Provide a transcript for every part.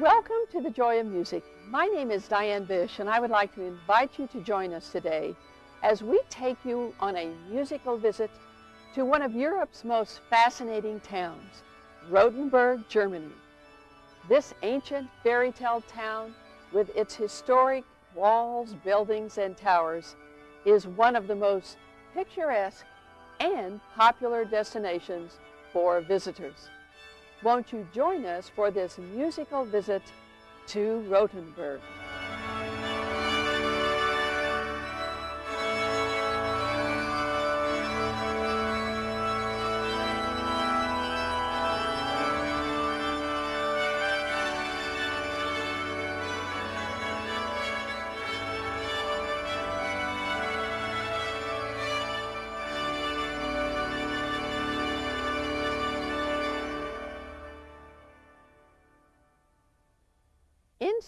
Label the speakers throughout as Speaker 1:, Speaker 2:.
Speaker 1: Welcome to the Joy of Music. My name is Diane Bish, and I would like to invite you to join us today as we take you on a musical visit to one of Europe's most fascinating towns, Rothenburg, Germany. This ancient fairy tale town, with its historic walls, buildings, and towers, is one of the most picturesque and popular destinations for visitors. Won't you join us for this musical visit to Rothenburg?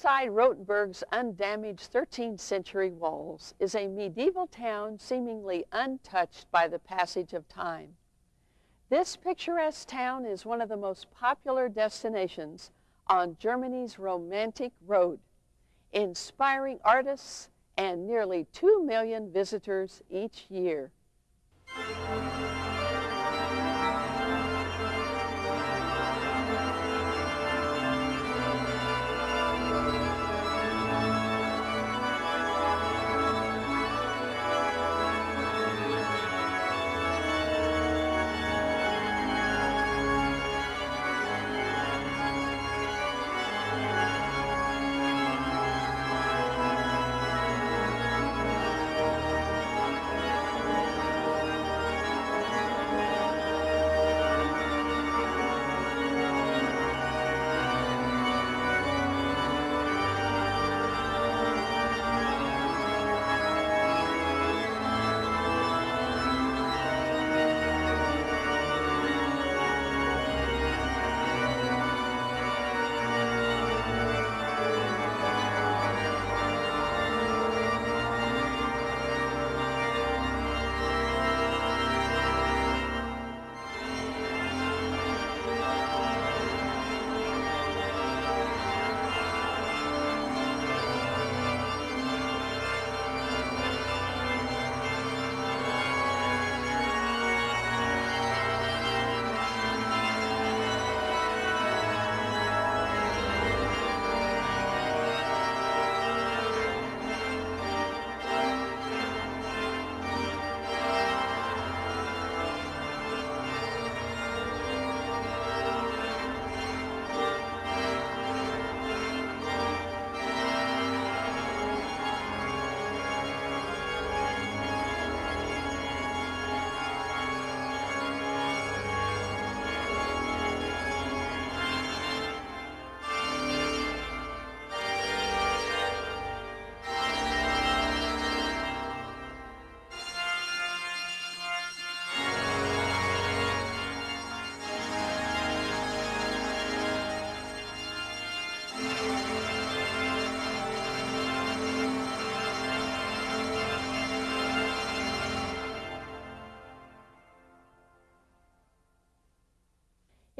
Speaker 1: Inside Rothenburg's undamaged 13th century walls is a medieval town seemingly untouched by the passage of time. This picturesque town is one of the most popular destinations on Germany's romantic road, inspiring artists and nearly 2 million visitors each year.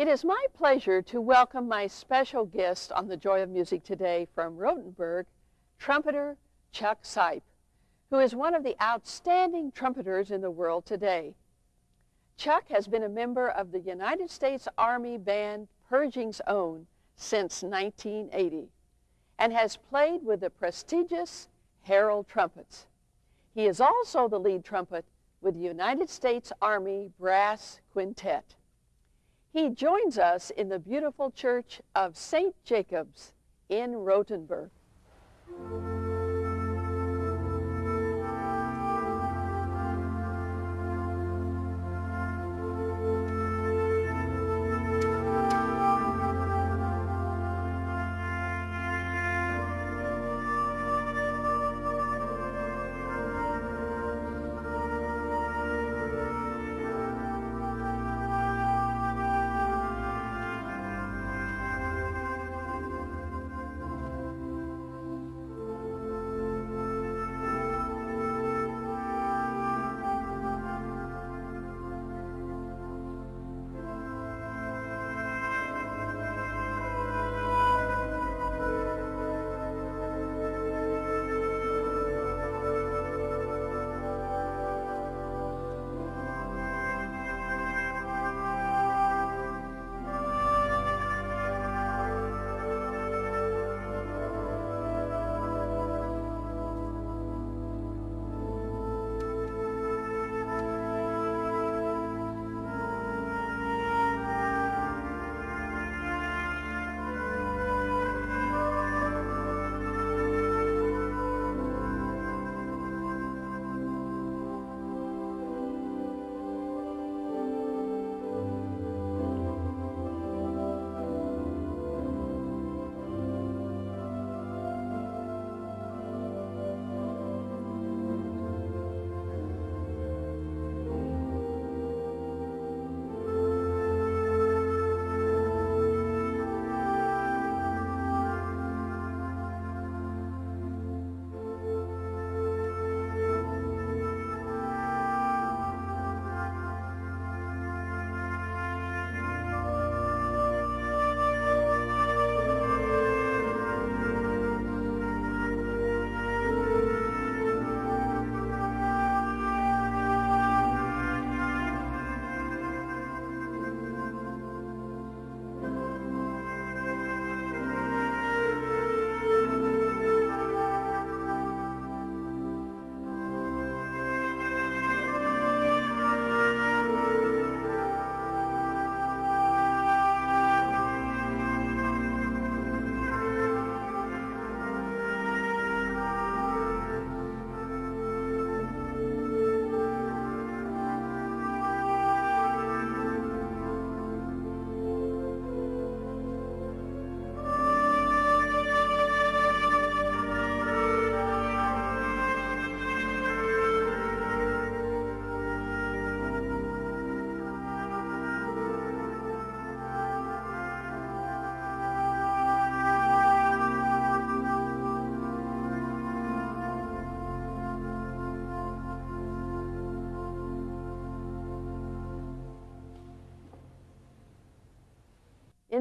Speaker 1: It is my pleasure to welcome my special guest on the Joy of Music today from Rothenburg, trumpeter Chuck Seipp, who is one of the outstanding trumpeters in the world today. Chuck has been a member of the United States Army Band Pershing's Own since 1980 and has played with the prestigious Herald Trumpets. He is also the lead trumpet with the United States Army Brass Quintet. He joins us in the beautiful church of St. Jacob's in Rothenburg.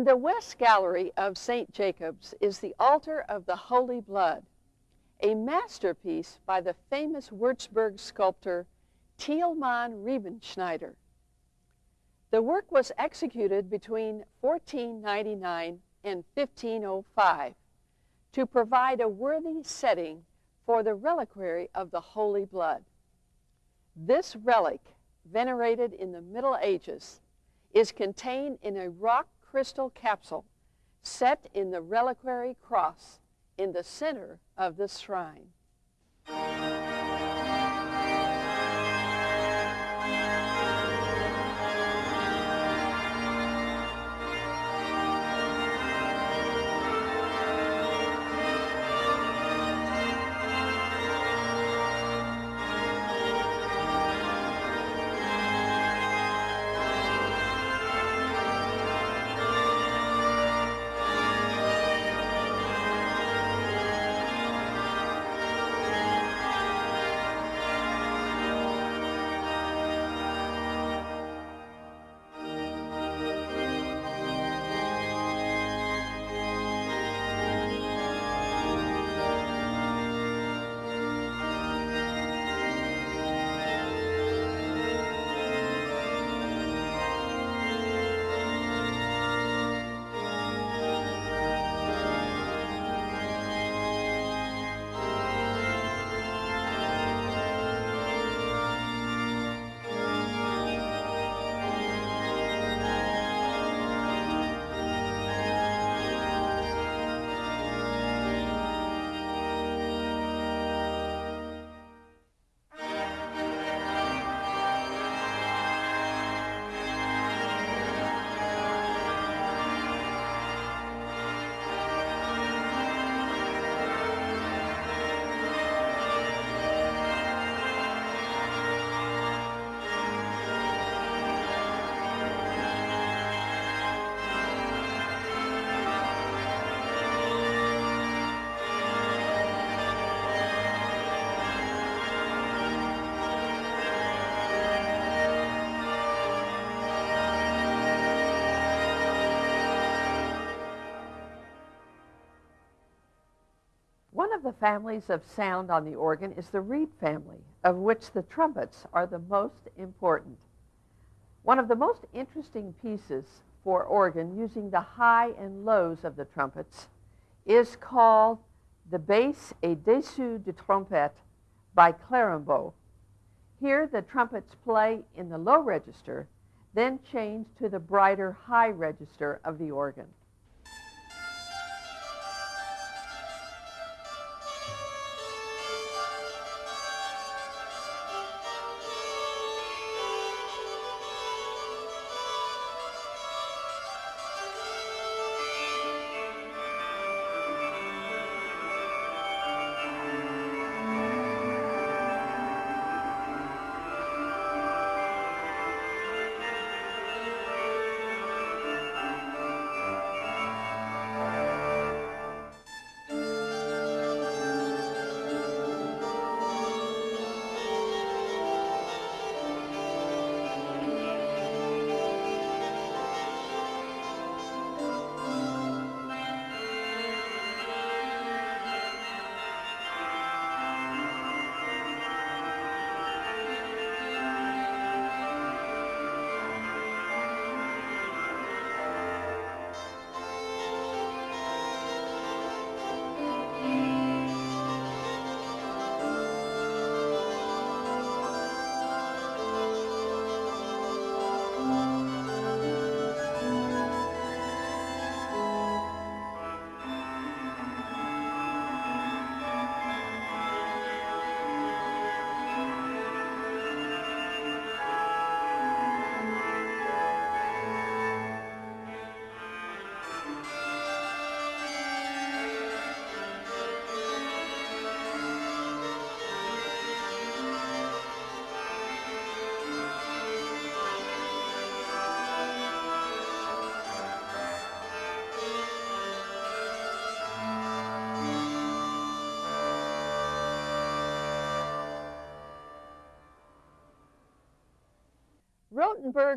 Speaker 1: The West Gallery of St. Jacob's is the Altar of the Holy Blood, a masterpiece by the famous Würzburg sculptor Tilman Riemenschneider. The work was executed between 1499 and 1505 to provide a worthy setting for the reliquary of the Holy Blood. This relic, venerated in the Middle Ages, is contained in a rock crystal capsule set in the reliquary cross in the center of the shrine. The families of sound on the organ is the reed family, of which the trumpets are the most important. One of the most interesting pieces for organ using the high and lows of the trumpets is called the Basse et Dessus de Trompette by Clérambault. Here the trumpets play in the low register, then change to the brighter high register of the organ.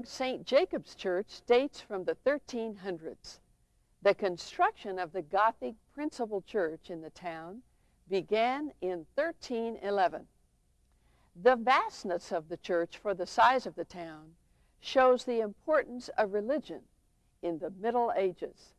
Speaker 1: St. Jacob's Church dates from the 1300s. The construction of the Gothic principal church in the town began in 1311. The vastness of the church for the size of the town shows the importance of religion in the Middle Ages.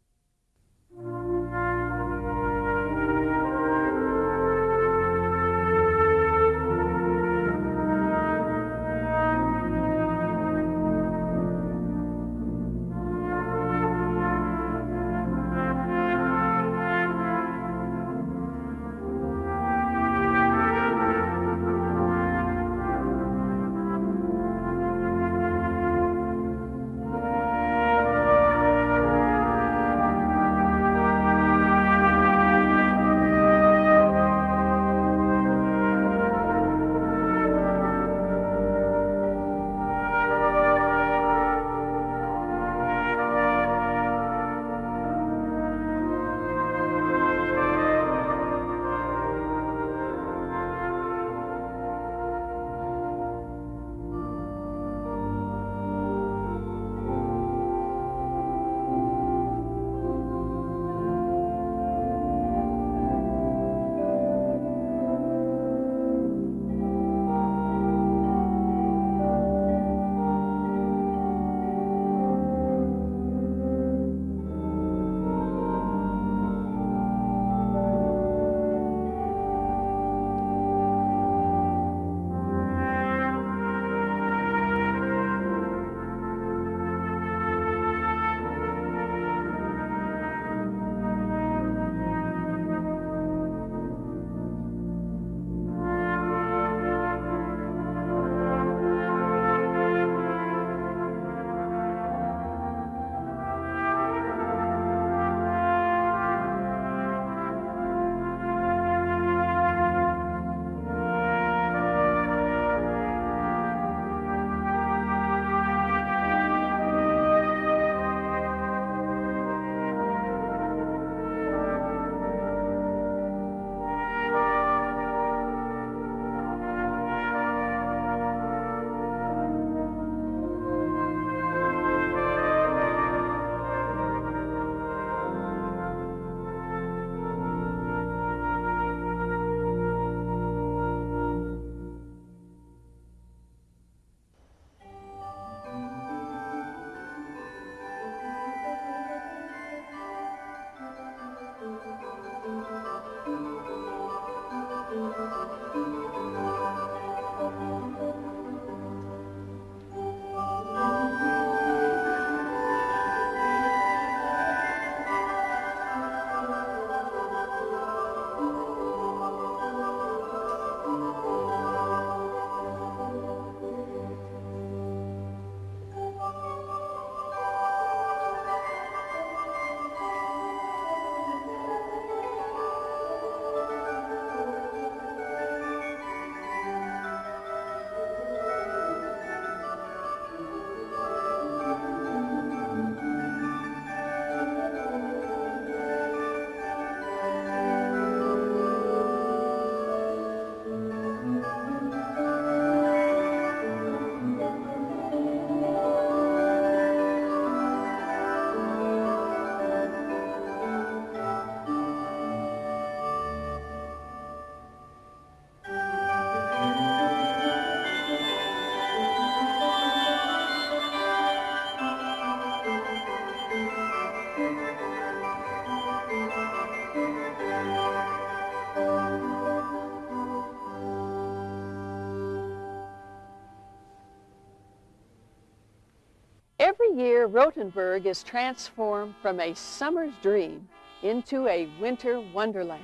Speaker 1: Year, Rothenburg is transformed from a summer's dream into a winter wonderland.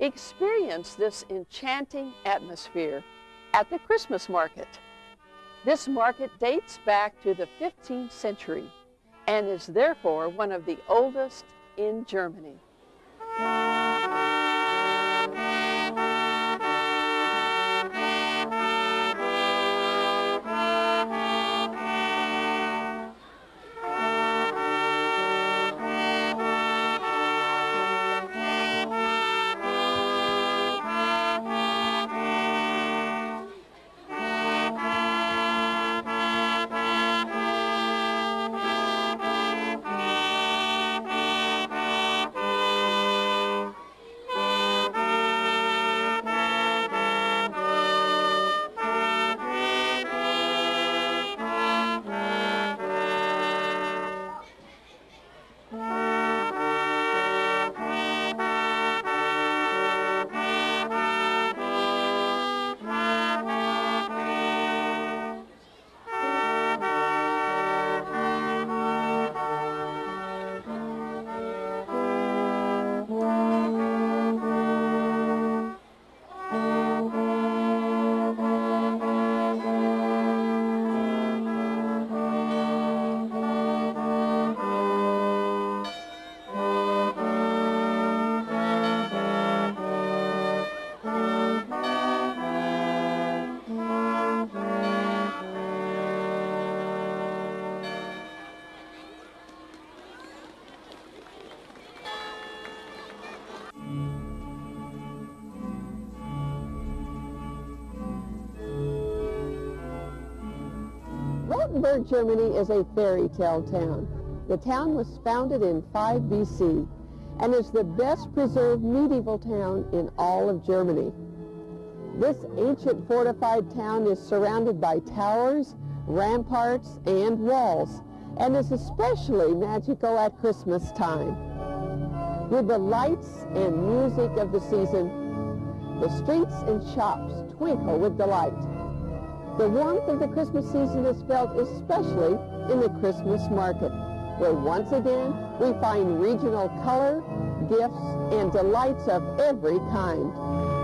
Speaker 1: Experience this enchanting atmosphere at the Christmas market. This market dates back to the 15th century and is therefore one of the oldest in Germany.
Speaker 2: Rothenburg, Germany is a fairy tale town. The town was founded in 5 BC and is the best preserved medieval town in all of Germany. This ancient fortified town is surrounded by towers, ramparts, and walls, and is especially magical at Christmas time. With the lights and music of the season, the streets and shops twinkle with delight. The warmth of the Christmas season is felt especially in the Christmas market, where once again we find regional color, gifts, and delights of every kind.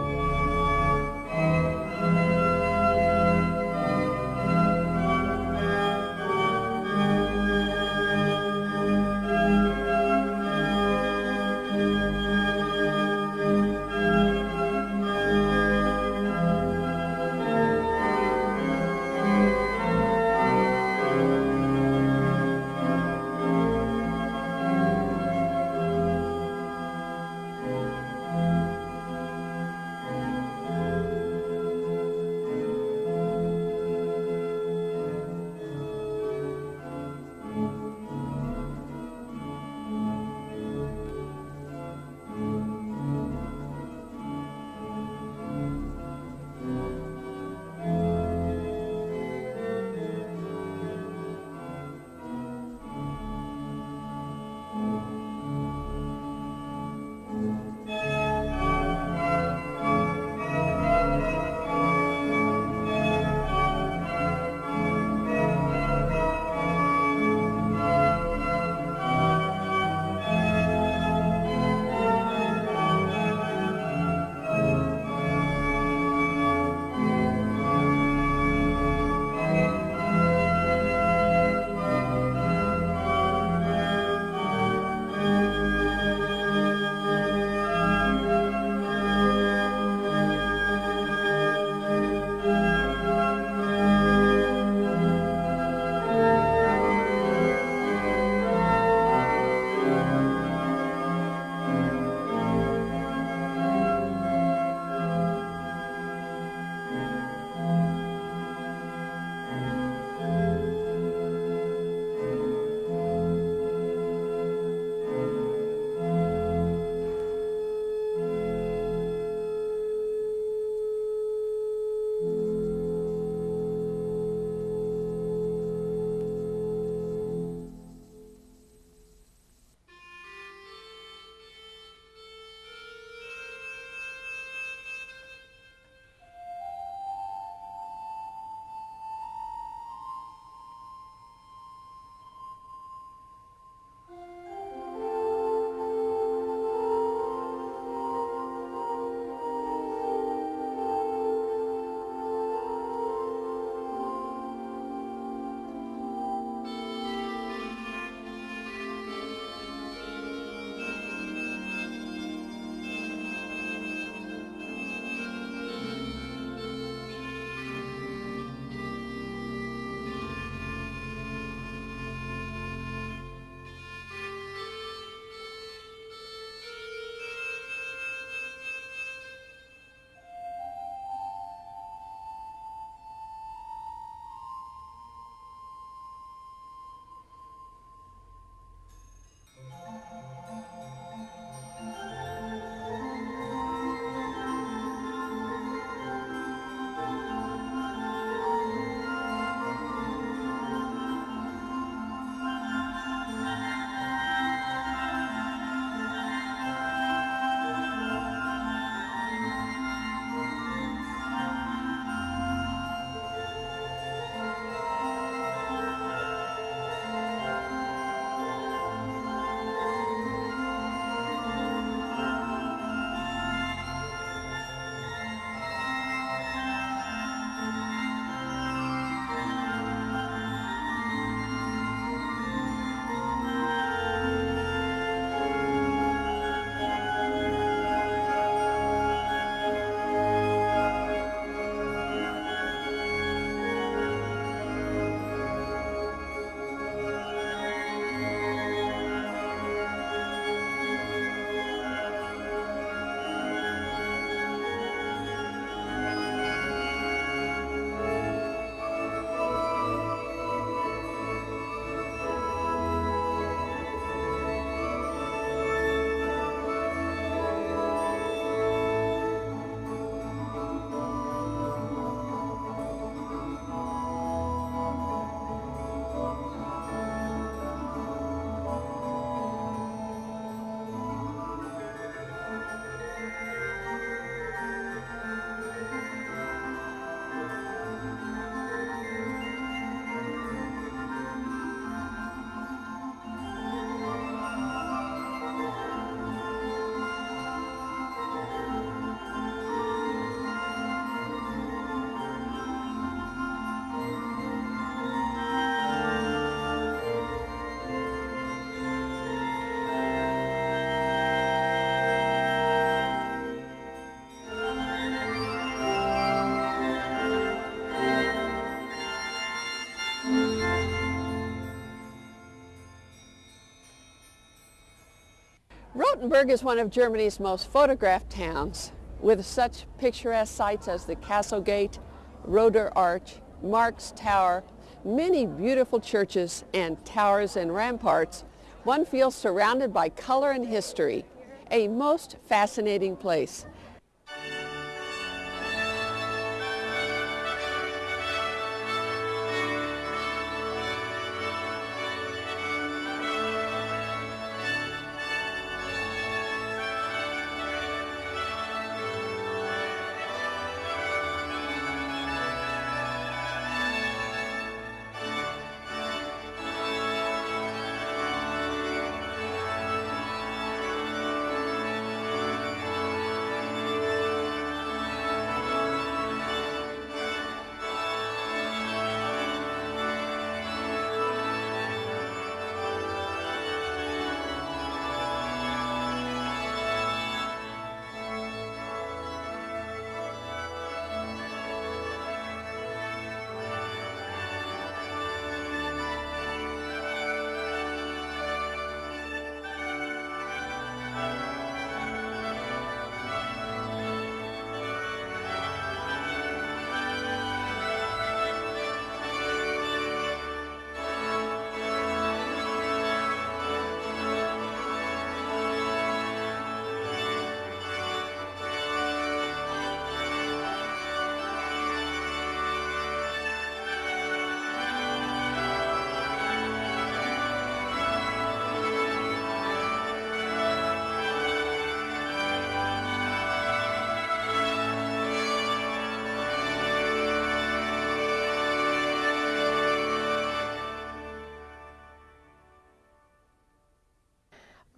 Speaker 1: Rothenburg is one of Germany's most photographed towns with such picturesque sights as the Castle Gate, Röder Arch, Marx Tower, many beautiful churches and towers and ramparts. One feels surrounded by color and history, a most fascinating place.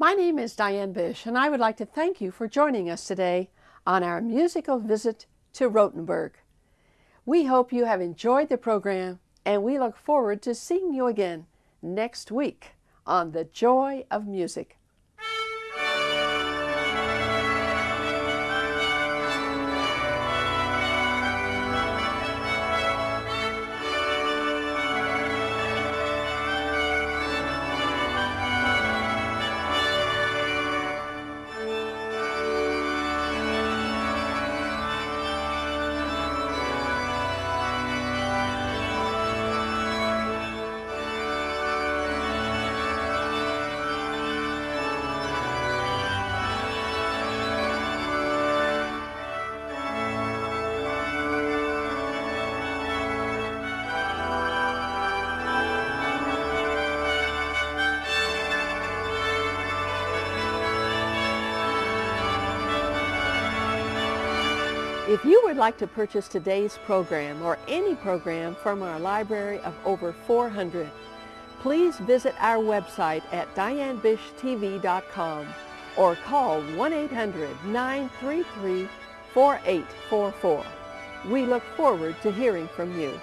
Speaker 1: My name is Diane Bish, and I would like to thank you for joining us today on our musical visit to Rothenburg. We hope you have enjoyed the program, and we look forward to seeing you again next week on The Joy of Music. If you would like to purchase today's program or any program from our library of over 400, please visit our website at dianebishtv.com or call 1-800-933-4844. We look forward to hearing from you.